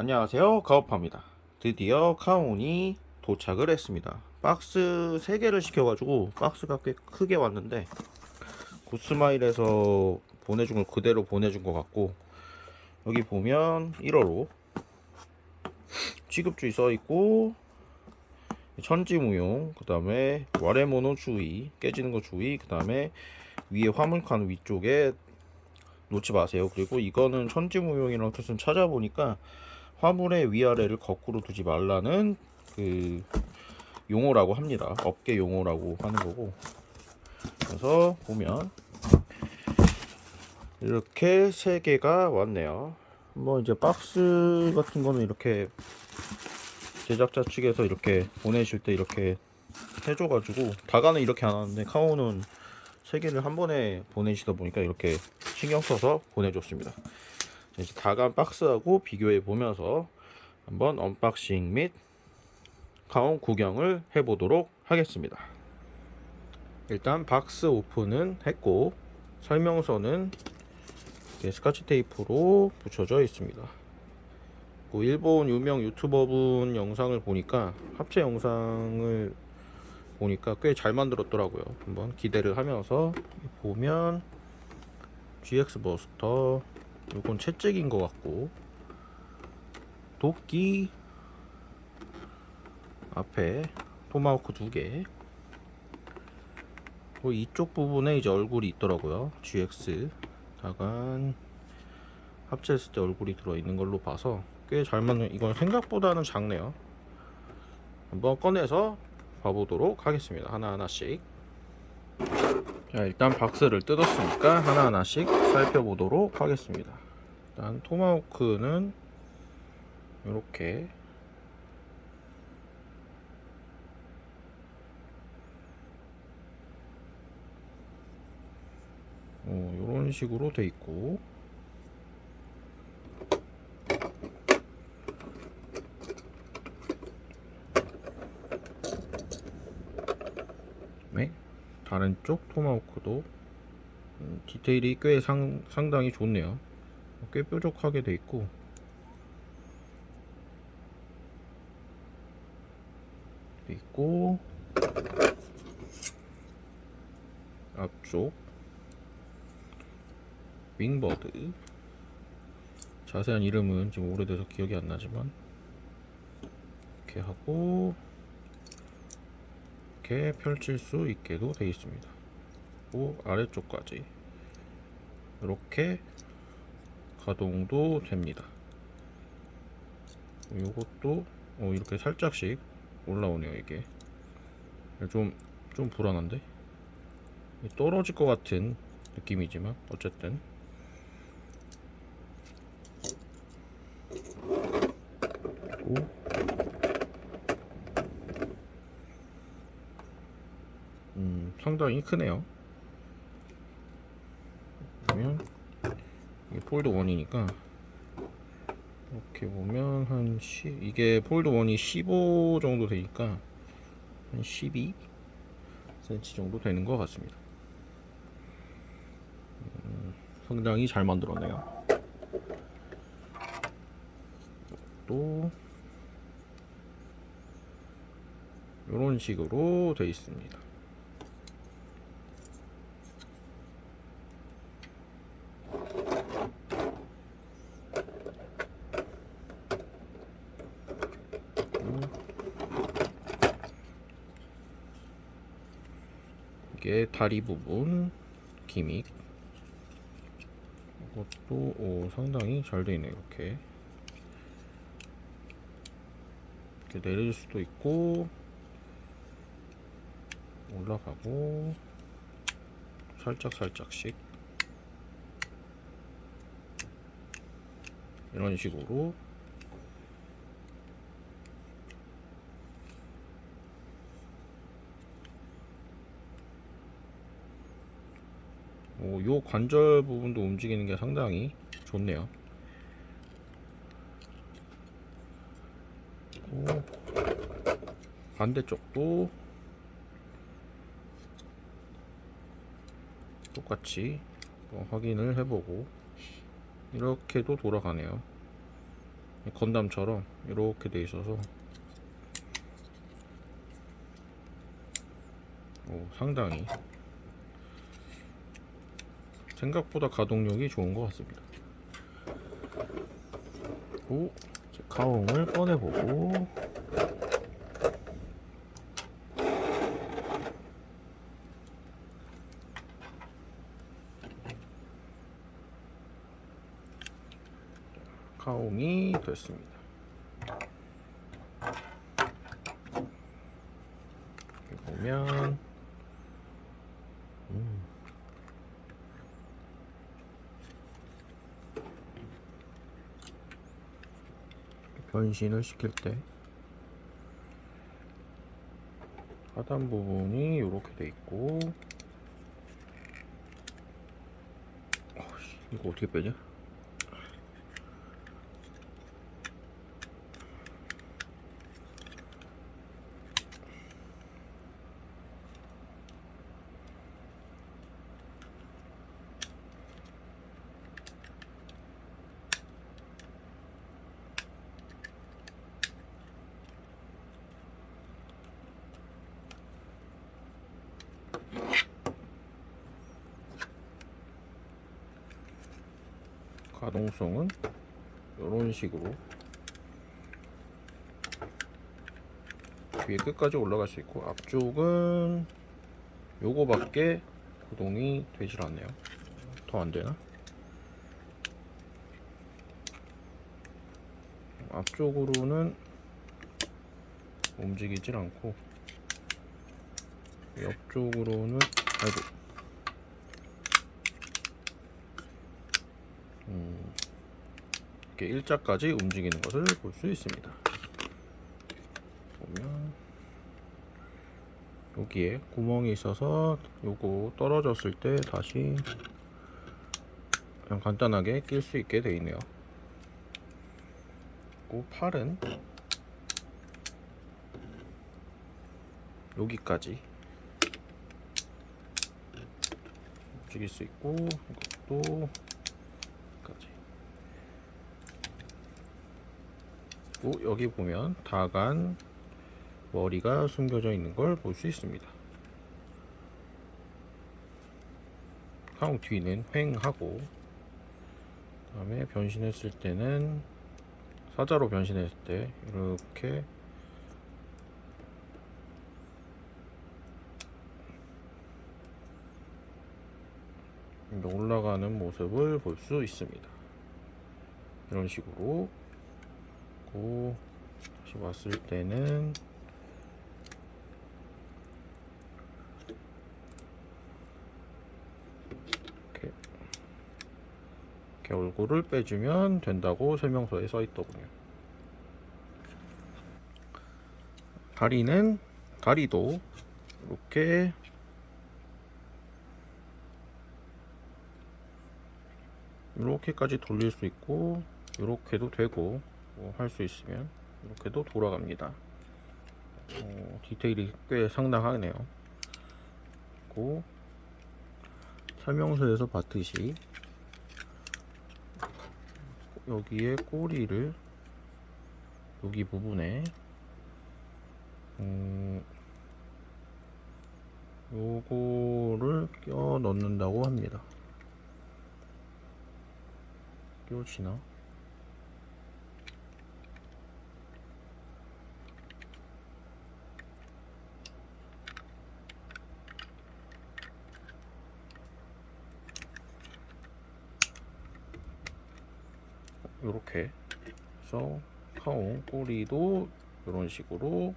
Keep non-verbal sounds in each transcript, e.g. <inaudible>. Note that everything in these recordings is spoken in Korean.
안녕하세요. 가오파입니다. 드디어 카온이 도착을 했습니다. 박스 3개를 시켜가지고 박스가 꽤 크게 왔는데 구스마일에서 보내준 걸 그대로 보내준 것 같고 여기 보면 1호로 취급주의 써있고 천지무용 그 다음에 와레모노 주의 깨지는 거 주의 그 다음에 위에 화물칸 위쪽에 놓지 마세요. 그리고 이거는 천지무용이라는 뜻은 찾아보니까 화물의 위아래를 거꾸로 두지 말라는 그 용어라고 합니다. 업계 용어라고 하는 거고. 그래서 보면 이렇게 세 개가 왔네요. 뭐 이제 박스 같은 거는 이렇게 제작자 측에서 이렇게 보내실 때 이렇게 해줘가지고 다가는 이렇게 안 하는데 카오는 세 개를 한 번에 보내시다 보니까 이렇게 신경 써서 보내줬습니다. 이제 다간 박스하고 비교해 보면서 한번 unboxing 및 가온 구경을 해 보도록 하겠습니다. 일단 박스 오픈은 했고 설명서는 이렇게 스카치 테이프로 붙여져 있습니다. 그 일본 유명 유튜버분 영상을 보니까 합체 영상을 보니까 꽤 잘 만들었더라고요. 한번 기대를 하면서 보면 GX 버스터 이건 채찍인 것 같고. 도끼. 앞에 토마호크 두개. 그 이쪽 부분에 이제 얼굴이 있더라고요. GX 다간 합체했을 때 얼굴이 들어있는 걸로 봐서 꽤 잘 맞는 이건 생각보다는 작네요. 한번 꺼내서 봐보도록 하겠습니다. 하나하나씩 자 일단 박스를 뜯었으니까 하나하나씩 살펴보도록 하겠습니다. 일단 토마호크는 이렇게. 어, 이런 식으로 돼 있고. 네 다른 쪽 토마호크도 음, 디테일이 꽤 상, 상당히 좋네요. 꽤 뾰족하게 돼 있고. 돼 있고. 앞쪽. 윙버드. 자세한 이름은 지금 오래돼서 기억이 안 나지만. 이렇게 하고 이렇게 펼칠 수 있게도 되어 있습니다. 그 아래쪽까지. 이렇게 가동도 됩니다. 이것도 어, 이렇게 살짝씩 올라오네요 이게. 좀, 좀 불안한데? 떨어질 것 같은 느낌이지만 어쨌든. 그리고 음, 상당히 크네요. 보면 이게 폴드 1이니까 이렇게 보면 한 10, 이게 폴드 1이 15 정도 되니까 한 12 cm 정도 되는 것 같습니다. 음, 상당히 잘 만들었네요. 또 이런 식으로 되어 있습니다 이게 다리 부분 기믹. 이것도 오, 상당히 잘 되어 있네 이렇게. 이렇게 내릴 수도 있고 올라가고 살짝 살짝씩. 이런 식으로 오, 요 관절 부분도 움직이는 게 상당히 좋네요. 오, 반대쪽도 똑같이 뭐 확인을 해보고 이렇게도 돌아가네요. 건담처럼 이렇게 돼 있어서 오, 상당히 생각보다 가동력이 좋은 것 같습니다. 오, 이제 가옹을 꺼내보고 가옹이 됐습니다. 보면 변신을 시킬 때 하단 부분이 이렇게 돼 있고 어이씨, 이거 어떻게 빼냐? 가동성은 이런 식으로. 뒤에 끝까지 올라갈 수 있고 앞쪽은 요거밖에 구동이 되질 않네요. 더 안되나? 앞쪽으로는 움직이질 않고 옆쪽으로는 아이고 이렇게 일자까지 움직이는 것을 볼 수 있습니다. 보면 여기에 구멍이 있어서 요거 떨어졌을 때 다시 그냥 간단하게 낄 수 있게 되어 있네요. 그리고 팔은 여기까지 움직일 수 있고 이것도 까지 그리고 여기 보면 다간 머리가 숨겨져 있는 걸 볼 수 있습니다. 항 뒤는 횡하고 그 다음에 변신했을 때는 사자로 변신했을 때 이렇게 올라가는 모습을 볼 수 있습니다. 이런 식으로 고 다시 왔을 때는 이렇게, 이렇게 얼굴을 빼주면 된다고 설명서에 써 있더군요. 다리는 다리도 이렇게 이렇게까지 돌릴 수 있고 이렇게도 되고 뭐 할 수 있으면 이렇게도 돌아갑니다. 어, 디테일이 꽤 상당하네요. 그리고 설명서에서 봤듯이 여기에 꼬리를 여기 부분에 음, 요거를 껴 넣는다고 합니다. 끼워지나? 요렇게 해서 카옹 꼬리도 이런 식으로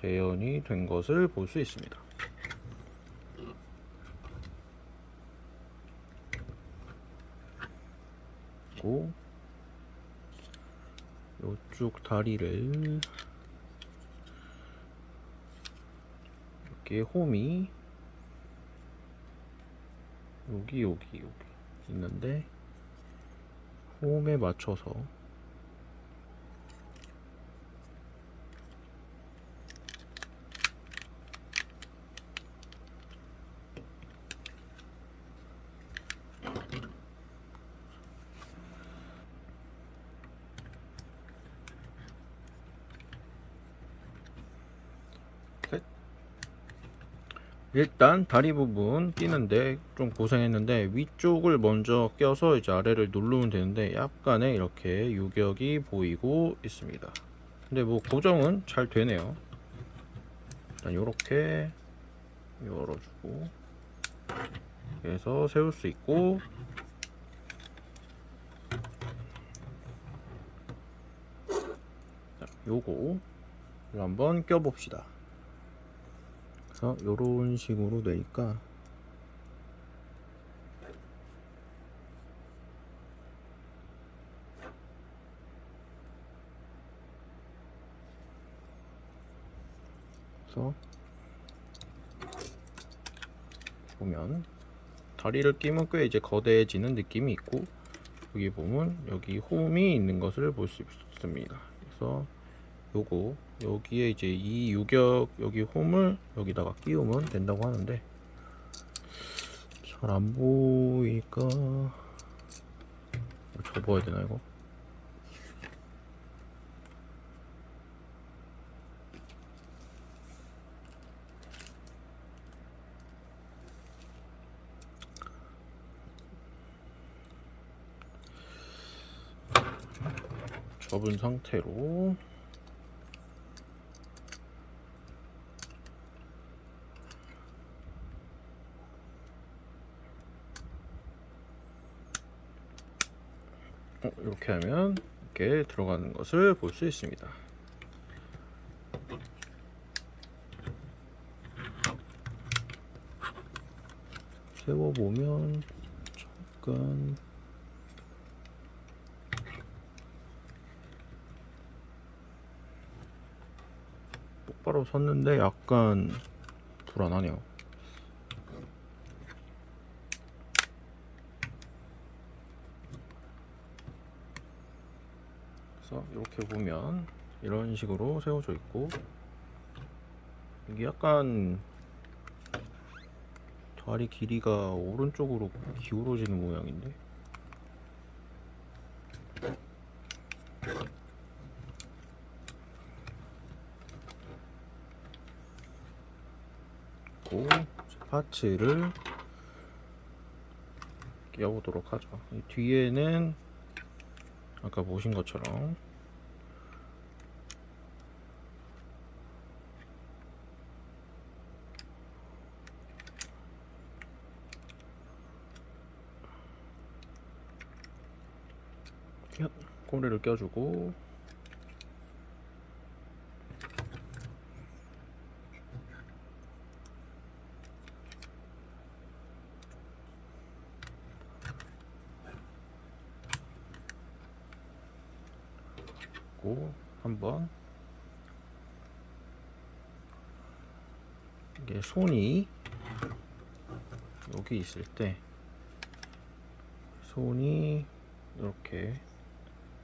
재현이 된 것을 볼 수 있습니다. 그리고 이쪽 다리를 이렇게 홈이 여기 여기 여기 있는데 홈에 맞춰서 일단 다리 부분 끼는데 좀 고생했는데 위쪽을 먼저 껴서 이제 아래를 누르면 되는데 약간의 이렇게 유격이 보이고 있습니다. 근데 뭐 고정은 잘 되네요. 일단 요렇게 열어주고 그래서 세울 수 있고 자, 요거 한번 껴봅시다 그래서 요런 식으로 되니까 보면 다리를 끼면 꽤 이제 거대해지는 느낌이 있고 여기 보면 여기 홈이 있는 것을 볼 수 있습니다. 그래서 요거 여기에 이제 이 유격 여기 홈을 여기다가 끼우면 된다고 하는데 잘 안 보이니까 접어야 되나 이거? 접은 상태로 이렇게 하면 이렇게 들어가는 것을 볼 수 있습니다. 세워보면 잠깐 똑바로 섰는데 약간 불안하네요. 그래서 이렇게 보면 이런 식으로 세워져 있고 이게 약간 다리 길이가 오른쪽으로 기울어지는 모양인데 고 파츠를 끼워보도록 하죠. 이 뒤에는 아까 보신 것처럼. 야, 꼬리를 껴주고 고 한번 이게 손이 여기 있을 때 손이 이렇게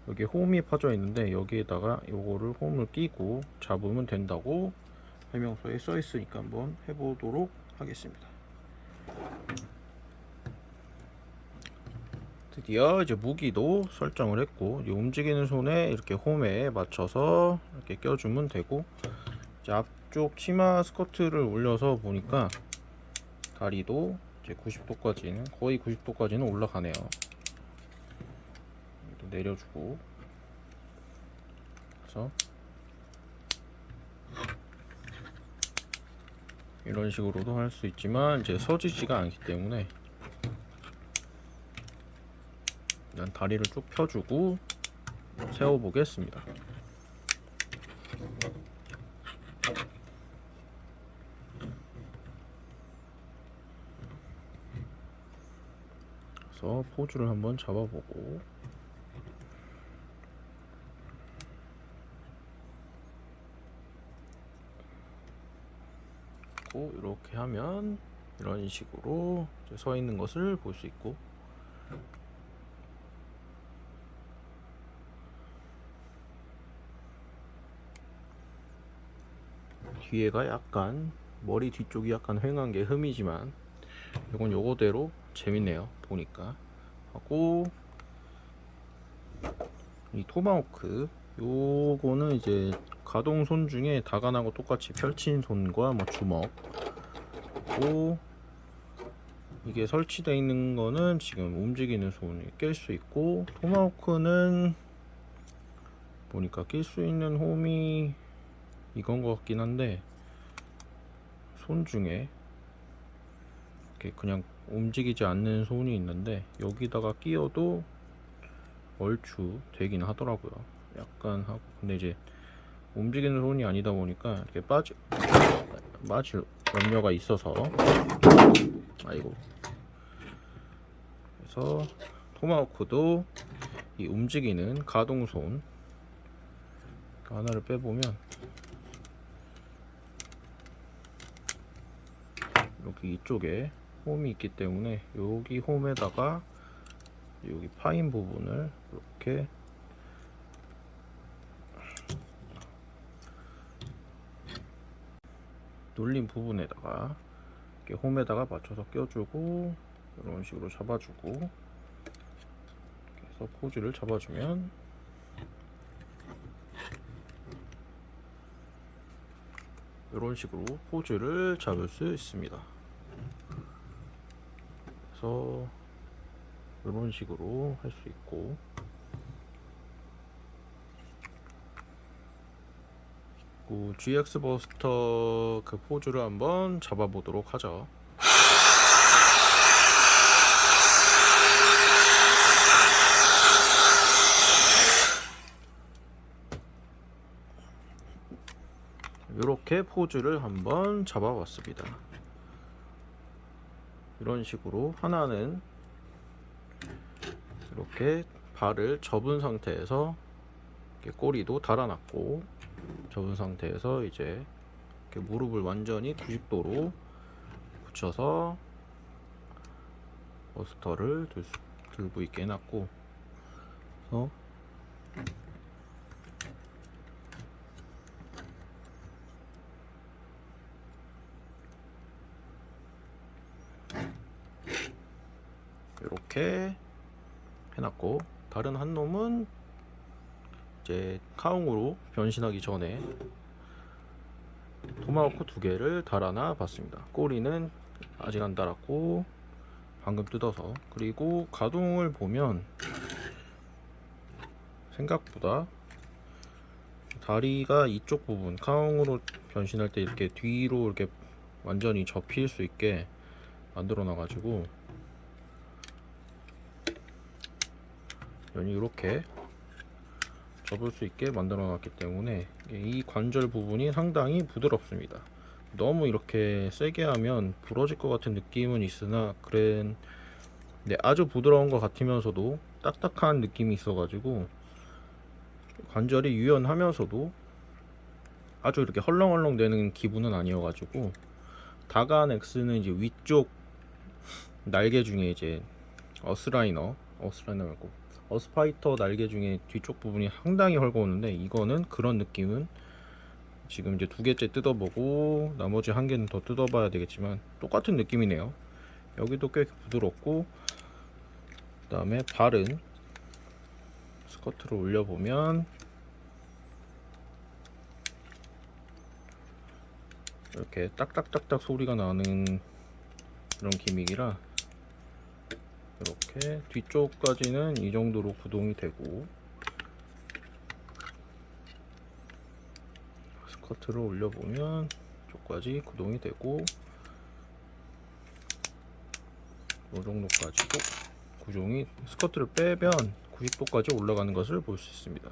여기 홈이 파져 있는데 여기에다가 요거를 홈을 끼고 잡으면 된다고 설명서에 써 있으니까 한번 해보도록 하겠습니다. 드디어 이제 무기도 설정을 했고 이 움직이는 손에 이렇게 홈에 맞춰서 이렇게 껴주면 되고 이제 앞 쪽 치마 스커트를 올려서 보니까 다리도 이제 90도까지는 거의 90도까지는 올라가네요. 이렇게 내려주고 그래서 이런 식으로도 할 수 있지만 이제 서지지가 않기 때문에 일단 다리를 쭉 펴주고 세워 보겠습니다. 포즈를 한번 잡아보고. 고 이렇게 하면 이런 식으로 서 있는 것을 볼 수 있고. 뒤에가 약간 머리 뒤쪽이 약간 휑한 게 흠이지만 이건 요거대로 재밌네요 보니까 하고 이 토마호크. 요거는 이제 가동 손 중에 다간하고 똑같이 펼친 손과 뭐 주먹. 있고 이게 설치되어 있는 거는 지금 움직이는 손이 낄 수 있고 토마호크는 보니까 낄 수 있는 홈이 이건 것 같긴 한데 손 중에 이렇게 그냥 움직이지 않는 손이 있는데 여기다가 끼워도 얼추 되긴 하더라고요. 약간 하고. 근데 이제 움직이는 손이 아니다 보니까 이렇게 빠지 빠질 염려가 있어서 아이고. 그래서 토마호크도 이 움직이는 가동손 하나를 빼보면 여기 이쪽에 홈이 있기 때문에 여기 홈에다가 여기 파인 부분을 이렇게 눌린 부분에다가 이렇게 홈에다가 맞춰서 껴주고 이런 식으로 잡아주고 해서 포즈를 잡아주면 이런 식으로 포즈를 잡을 수 있습니다. 그래서 이런 식으로 할 수 있고 그 GX 버스터 그 포즈를 한번 잡아보도록 하죠. 이렇게 포즈를 한번 잡아봤습니다. 이런 식으로 하나는 이렇게 발을 접은 상태에서 꼬리도 달아놨고 접은 상태에서 이제 무릎을 완전히 90도로 붙여서 버스터를 들, 수- 들고 있게 해놨고. 그래서 이렇게 해놨고 다른 한 놈은 이제 카웅으로 변신하기 전에 토마호크 두 개를 달아놔 봤습니다. 꼬리는 아직 안 달았고 방금 뜯어서. 그리고 가동을 보면 생각보다 다리가 이쪽 부분 카웅으로 변신할 때 이렇게 뒤로 이렇게 완전히 접힐 수 있게 만들어 놔 가지고 면이 이렇게 접을 수 있게 만들어 놨기 때문에 이 관절 부분이 상당히 부드럽습니다. 너무 이렇게 세게 하면 부러질 것 같은 느낌은 있으나 그래 네, 아주 부드러운 것 같으면서도 딱딱한 느낌이 있어 가지고 관절이 유연하면서도 아주 이렇게 헐렁헐렁 되는 기분은 아니어 가지고 다간 X는 이제 위쪽 날개 중에 이제 어스라이너 어스라이너 말고 어스파이터 날개 중에 뒤쪽 부분이 상당히 헐거웠는데 이거는 그런 느낌은 지금 이제 두 개째 뜯어보고 나머지 한 개는 더 뜯어봐야 되겠지만 똑같은 느낌이네요. 여기도 꽤 부드럽고 그 다음에 발은 스커트를 올려보면 이렇게 딱딱딱딱 소리가 나는 그런 기믹이라 이렇게 뒤쪽까지는 이 정도로 구동이 되고 스커트를 올려보면 쪽까지 구동이 되고 이 정도까지도 구종이 스커트를 빼면 90도까지 올라가는 것을 볼 수 있습니다.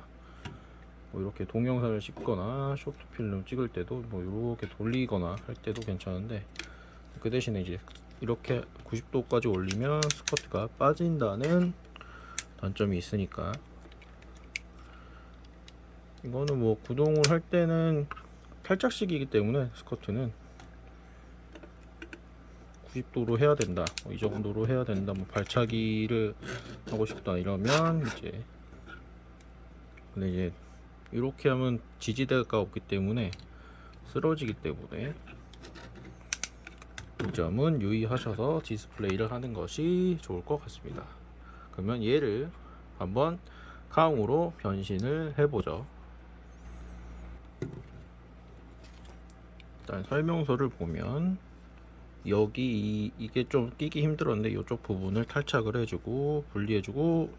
뭐 이렇게 동영상을 찍거나 쇼트 필름 찍을 때도 뭐 이렇게 돌리거나 할 때도 괜찮은데 그 대신에 이제 이렇게 90도까지 올리면 스커트가 빠진다는 단점이 있으니까. 이거는 뭐 구동을 할 때는 탈착식이기 때문에 스커트는 90도로 해야 된다. 뭐 이 정도로 해야 된다. 뭐 발차기를 하고 싶다. 이러면 이제 근데 이제 이렇게 하면 지지대가 없기 때문에 쓰러지기 때문에 이 점은 유의하셔서 디스플레이를 하는 것이 좋을 것 같습니다. 그러면 얘를 한번 카웅으로 변신을 해보죠. 일단 설명서를 보면 여기 이, 이게 좀 끼기 힘들었는데 이쪽 부분을 탈착을 해주고 분리해주고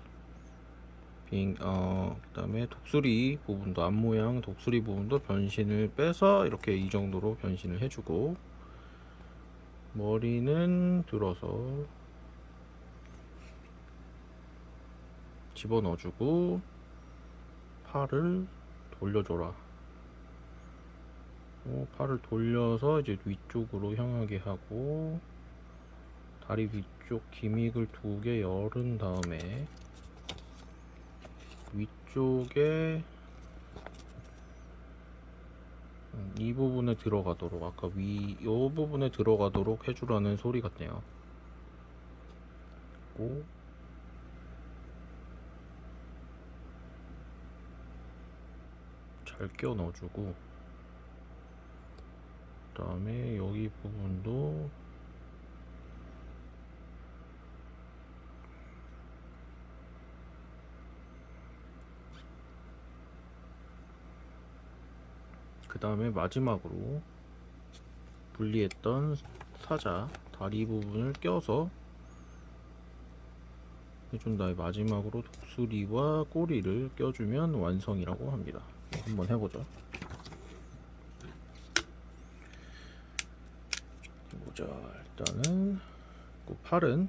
빙, 어, 그 다음에 독수리 부분도 앞 모양 독수리 부분도 변신을 빼서 이렇게 이 정도로 변신을 해주고 머리는 들어서 집어 넣어주고 팔을 돌려줘라. 어, 팔을 돌려서 이제 위쪽으로 향하게 하고 다리 위쪽 기믹을 두 개 열은 다음에 위쪽에 음, 이 부분에 들어가도록 아까 위요 부분에 들어가도록 해주라는 소리 같네요. 고 잘 끼워 넣어주고 그 다음에 여기 부분도 그 다음에 마지막으로 분리했던 사자 다리 부분을 껴서 해준 다음에 마지막으로 독수리와 꼬리를 껴주면 완성이라고 합니다. 한번 해보죠. 보자. 일단은 그 팔은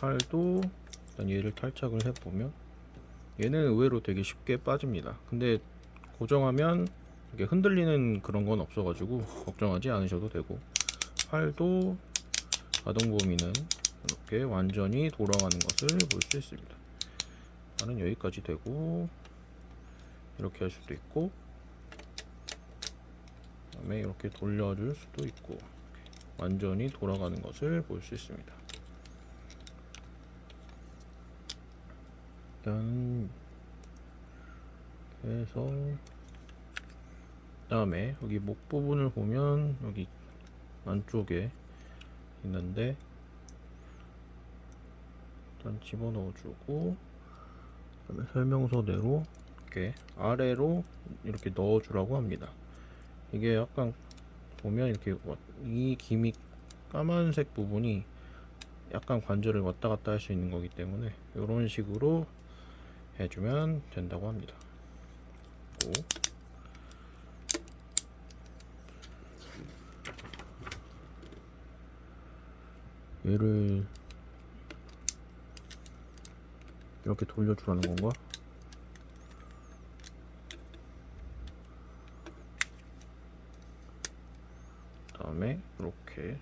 팔도 일단 얘를 탈착을 해보면 얘는 의외로 되게 쉽게 빠집니다. 근데 고정하면 이게 흔들리는 그런 건 없어가지고 걱정하지 않으셔도 되고 팔도 가동 범위는 이렇게 완전히 돌아가는 것을 볼 수 있습니다. 팔은 여기까지 되고 이렇게 할 수도 있고 그 다음에 이렇게 돌려줄 수도 있고 완전히 돌아가는 것을 볼 수 있습니다. 일단 해서 다음에 여기 목 부분을 보면 여기 안쪽에 있는데 일단 집어넣어주고 그다음에 설명서대로 이렇게 아래로 이렇게 넣어주라고 합니다. 이게 약간 보면 이렇게 와- 이 기믹 까만색 부분이 약간 관절을 왔다 갔다 할 수 있는 거기 때문에 이런 식으로 해주면 된다고 합니다. 오. 얘를 이렇게 돌려주라는 건가? 다음에 이렇게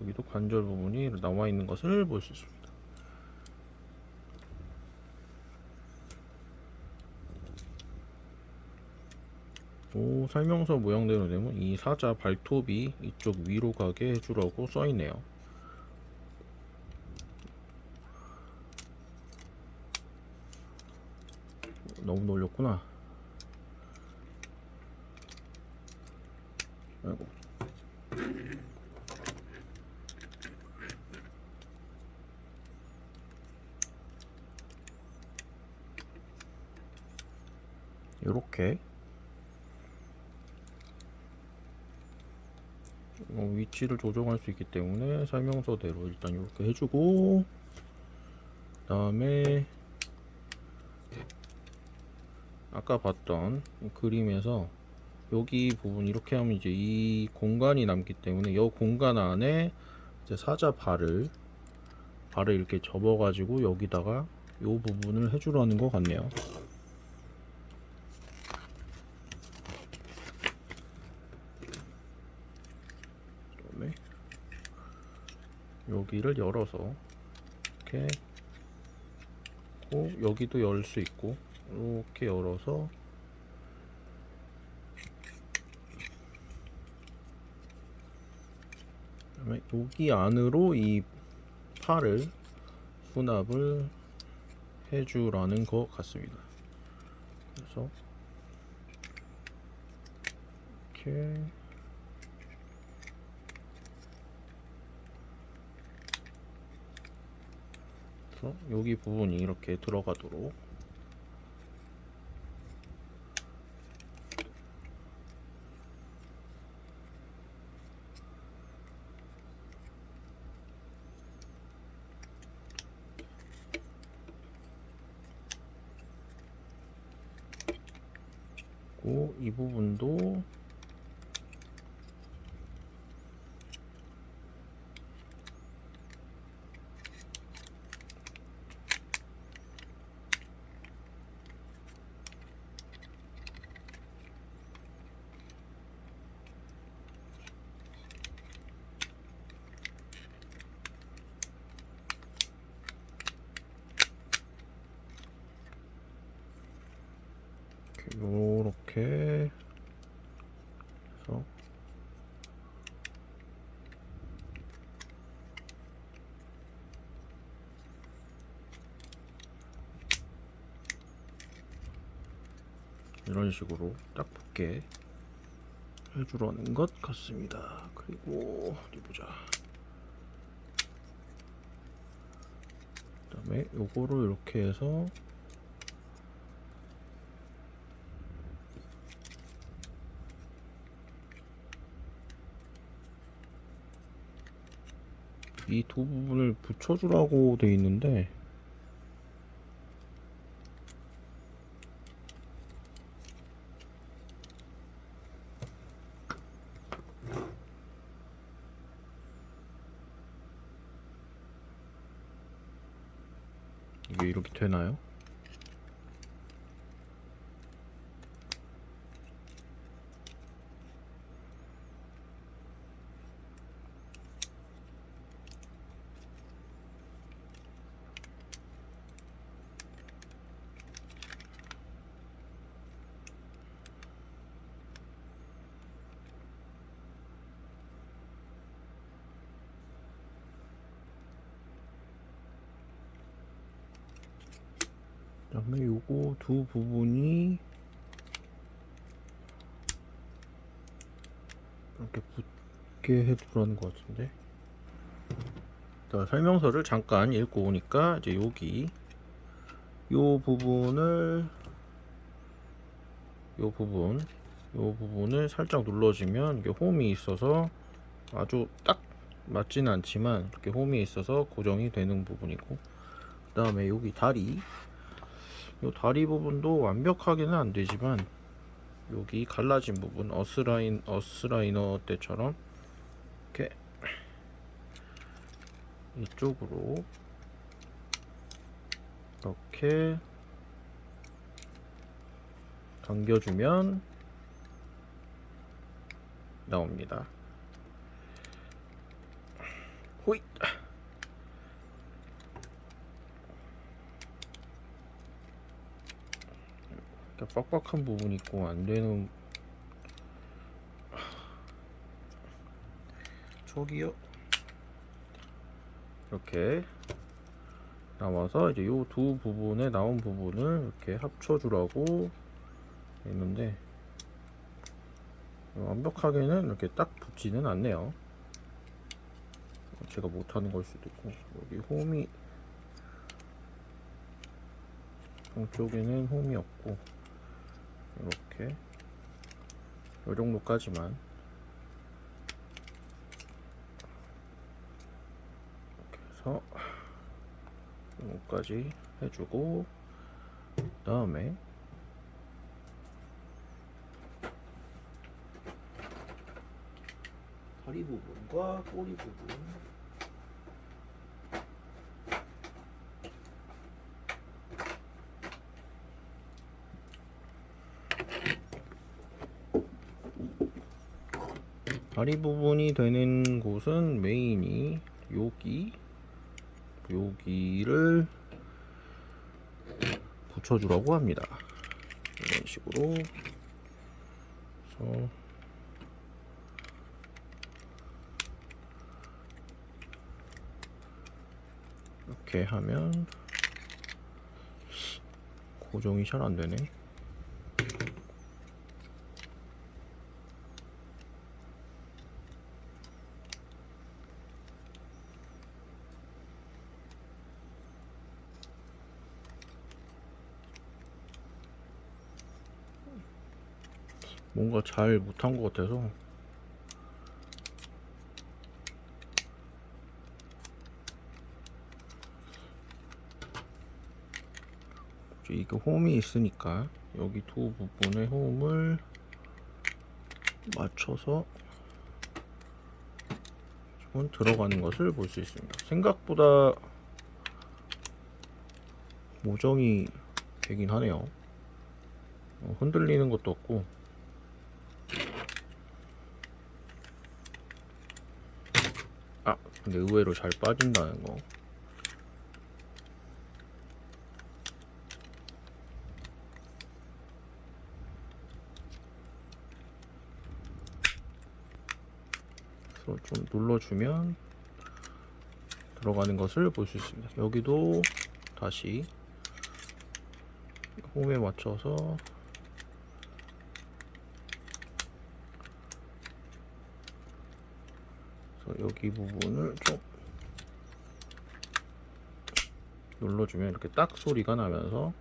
여기도 관절 부분이 나와 있는 것을 볼 수 있습니다. 오, 설명서 모양대로 되면 이 사자 발톱이 이쪽 위로 가게 해주라고 써있네요. 너무 놀렸구나. 아이고. 요렇게 어, 위치를 조정할 수 있기 때문에 설명서대로 일단 이렇게 해주고 그 다음에 아까 봤던 그림에서 여기 부분 이렇게 하면 이제 이 공간이 남기 때문에 이 공간 안에 이제 사자 발을 발을 이렇게 접어 가지고 여기다가 이 부분을 해주라는 것 같네요. 그다음에 여기를 열어서 이렇게 고 여기도 열 수 있고 이렇게 열어서 그다음에 여기 안으로 이 팔을 수납을 해주라는 것 같습니다. 그래서 이렇게 여기 부분이 이렇게 들어가도록 부분도 요렇게 해서 이런 식으로 딱 붙게 해주려는 것 같습니다. 그리고 어디 보자. 그 다음에 요거를 이렇게 해서 이 두 부분을 붙여주라고 돼 있는데 다음에 요거 두 부분이 이렇게 붙게 해두라는 것 같은데. 자, 설명서를 잠깐 읽고 오니까 이제 여기 요 부분을 요 부분 요 부분을 살짝 눌러주면 이게 홈이 있어서 아주 딱 맞지는 않지만 이렇게 홈이 있어서 고정이 되는 부분이고 그 다음에 여기 다리 요 다리 부분도 완벽하게는 안 되지만 여기 갈라진 부분 어스라인 어스라이너 때처럼 이렇게 이쪽으로 이렇게 당겨주면 나옵니다. 호잇! 이렇게 빡빡한 부분이 있고 안 되는 저기요. 이렇게 나와서 이제 요 두 부분에 나온 부분을 이렇게 합쳐주라고 했는데 완벽하게는 이렇게 딱 붙지는 않네요. 제가 못하는 걸 수도 있고 여기 홈이 양쪽에는 홈이 없고 이렇게. 요 정도까지만. 이렇게 해서 요거까지 해주고 그 다음에 다리 부분과 꼬리 부분 다리 부분이 되는 곳은 메인이 여기 여기를 붙여주라고 합니다. 이런 식으로 그래서 이렇게 하면 고정이 잘 안되네 뭔가 잘 못한 것 같아서 이게 홈이 있으니까 여기 두 부분의 호흡을 맞춰서 조금 들어가는 것을 볼 수 있습니다. 생각보다 모정이 되긴 하네요. 어, 흔들리는 것도 없고 아 근데 의외로 잘 빠진다는 거. 그래서 좀 눌러주면 들어가는 것을 볼 수 있습니다. 여기도 다시 홈에 맞춰서 그래서 여기 부분을 좀 눌러주면 이렇게 딱 소리가 나면서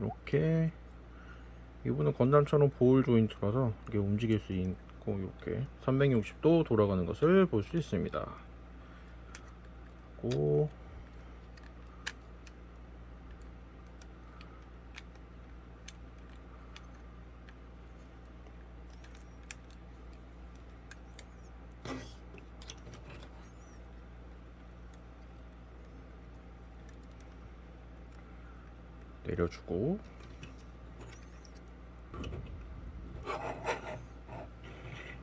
이렇게 이분은 건담처럼 보울 조인트라서 이게 움직일 수 있고 이렇게 360도 돌아가는 것을 볼 수 있습니다. 고 내려주고.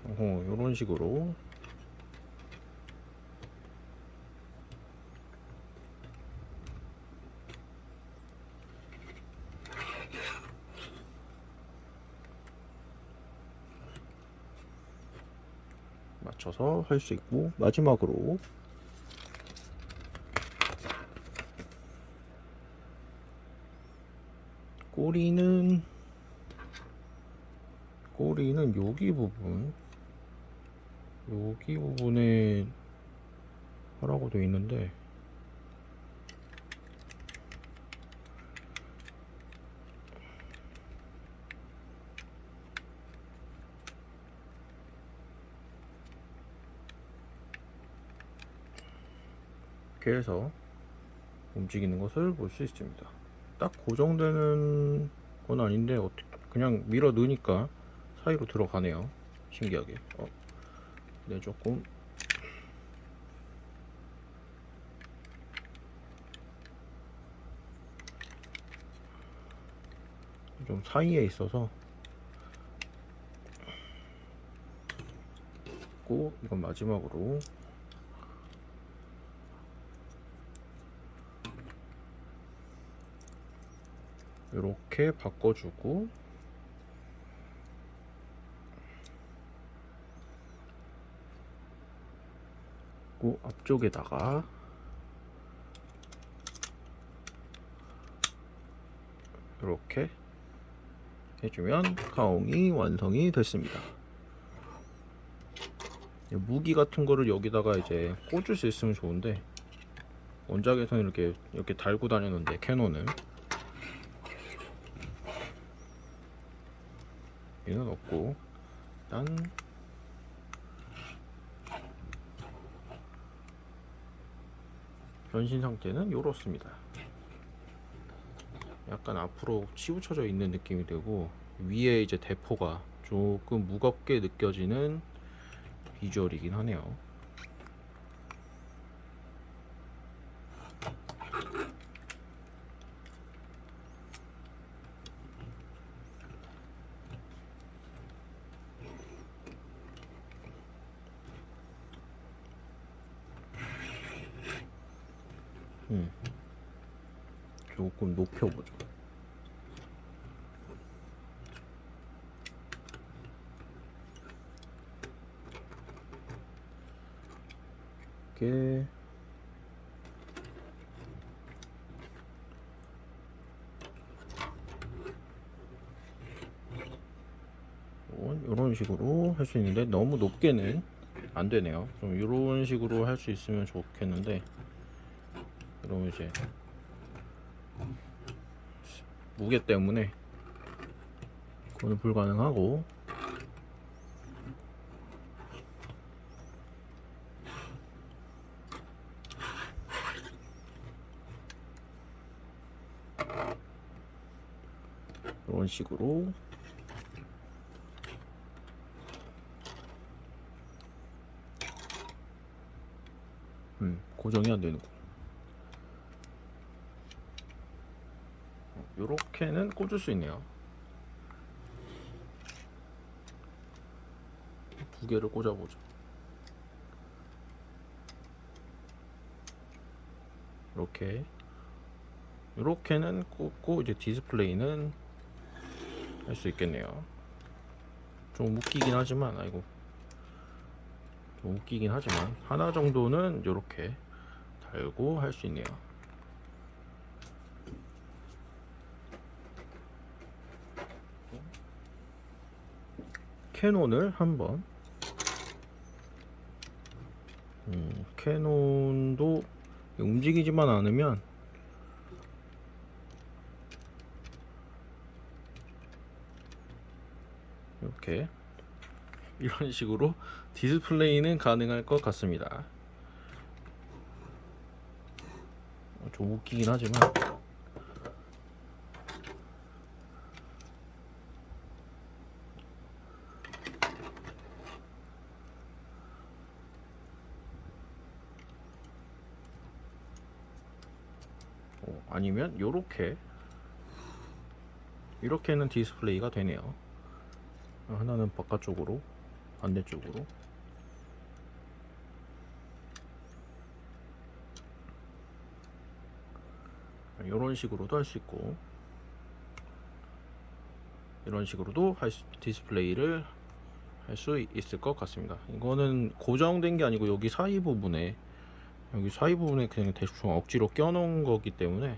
어, 이런 식으로. 맞춰서 할 수 있고 마지막으로 꼬리는 꼬리는 여기 부분. 여기 부분에 하라고 되어 있는데. 이렇게 해서 움직이는 것을 볼 수 있습니다 딱 고정되는 건 아닌데 어떻게 그냥 밀어 넣으니까 사이로 들어가네요 신기하게. 어, 네 조금. 좀 사이에 있어서. 꼭 이건 마지막으로 이렇게 바꿔주고 그 앞쪽에다가 이렇게 해주면 가옹이 완성이 됐습니다. 무기 같은 거를 여기다가 이제 꽂을 수 있으면 좋은데 원작에서는 이렇게 이렇게 달고 다니는데 캐논 은 얘는 없고. 일단. 변신 상태는 이렇습니다. 약간 앞으로 치우쳐져 있는 느낌이 들고 위에 이제 대포가 조금 무겁게 느껴지는 비주얼이긴 하네요 수 있는데 너무 높게는 안 되네요. 좀 이런 식으로 할 수 있으면 좋겠는데 그러면 이제 무게 때문에 그거는 불가능하고. 이런 식으로. 고정이 안 되는군. 요렇게는 꽂을 수 있네요. 두 개를 꽂아보죠. 이렇게 이렇게는 꽂고 이제 디스플레이는 할 수 있겠네요. 좀 웃기긴 하지만 아이고 좀 웃기긴 하지만 하나 정도는 이렇게 달고 할 수 있네요. 캐논을 한번 음, 캐논도 움직이지만 않으면 이렇게 <laughs> 이런 식으로 디스플레이는 가능할 것 같습니다. 어, 좀 웃기긴 하지만. 어, 아니면 요렇게. 이렇게는 디스플레이가 되네요. 하나는 바깥쪽으로 반대쪽으로 이런 식으로도 할 수 있고 이런 식으로도 할 수- 디스플레이를 할 수 있을 것 같습니다. 이거는 고정된 게 아니고 여기 사이 부분에 여기 사이 부분에 그냥 대충 억지로 껴놓은 거기 때문에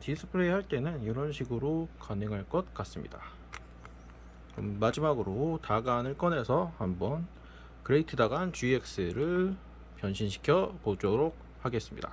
디스플레이 할 때는 이런 식으로 가능할 것 같습니다. 그럼 마지막으로 다간을 꺼내서 한번 그레이트 다간 GX를 변신시켜 보도록 하겠습니다